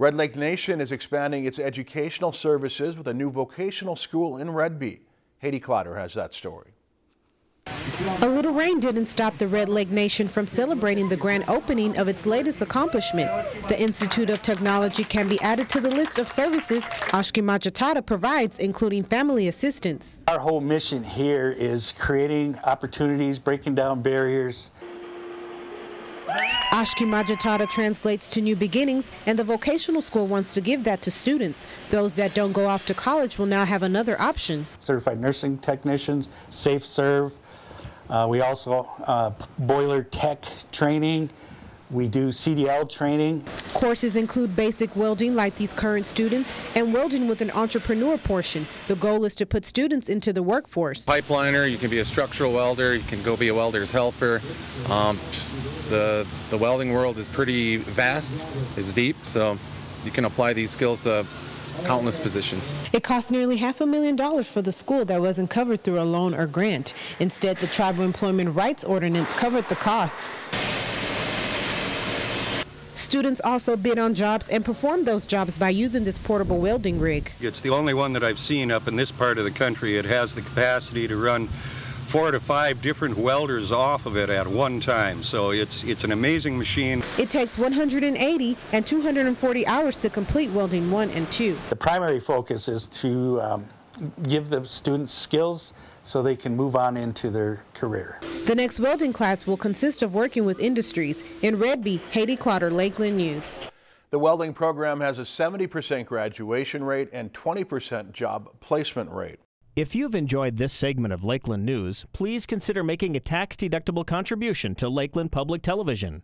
Red Lake Nation is expanding its educational services with a new vocational school in Red Redby. Haiti Clotter has that story. A little rain didn't stop the Red Lake Nation from celebrating the grand opening of its latest accomplishment. The Institute of Technology can be added to the list of services Oshkiimaajitahdah provides, including family assistance. Our whole mission here is creating opportunities, breaking down barriers. Oshkiimaajitahdah translates to new beginnings, and the vocational school wants to give that to students. Those that don't go off to college will now have another option. Certified nursing technicians, safe serve, uh, we also uh, boiler tech training. We do CDL training. Courses include basic welding like these current students and welding with an entrepreneur portion. The goal is to put students into the workforce. Pipeliner, you can be a structural welder, you can go be a welder's helper. Um, the, the welding world is pretty vast, it's deep, so you can apply these skills uh, countless positions. It cost nearly half a million dollars for the school that wasn't covered through a loan or grant. Instead, the Tribal Employment Rights Ordinance covered the costs. Students also bid on jobs and perform those jobs by using this portable welding rig. It's the only one that I've seen up in this part of the country. It has the capacity to run four to five different welders off of it at one time. So it's, it's an amazing machine. It takes 180 and 240 hours to complete welding one and two. The primary focus is to um, give the students skills so they can move on into their career. The next welding class will consist of working with industries. In Redby, Haiti Clotter, Lakeland News. The welding program has a 70% graduation rate and 20% job placement rate. If you've enjoyed this segment of Lakeland News, please consider making a tax-deductible contribution to Lakeland Public Television.